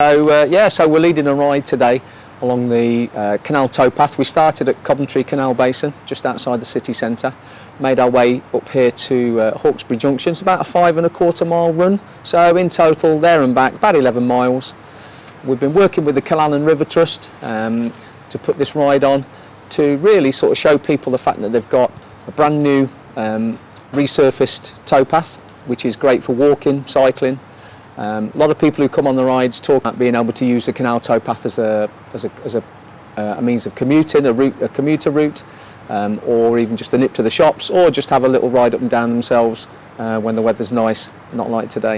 So uh, yeah, so we're leading a ride today along the uh, canal towpath. We started at Coventry Canal Basin, just outside the city centre, made our way up here to uh, Hawkesbury Junction. It's about a five and a quarter mile run, so in total there and back about 11 miles. We've been working with the Canal and River Trust um, to put this ride on to really sort of show people the fact that they've got a brand new um, resurfaced towpath, which is great for walking, cycling, Um, a lot of people who come on the rides talk about being able to use the canal towpath as a, as a, as a, uh, a means of commuting, a, route, a commuter route, um, or even just a nip to the shops, or just have a little ride up and down themselves uh, when the weather's nice, not like today.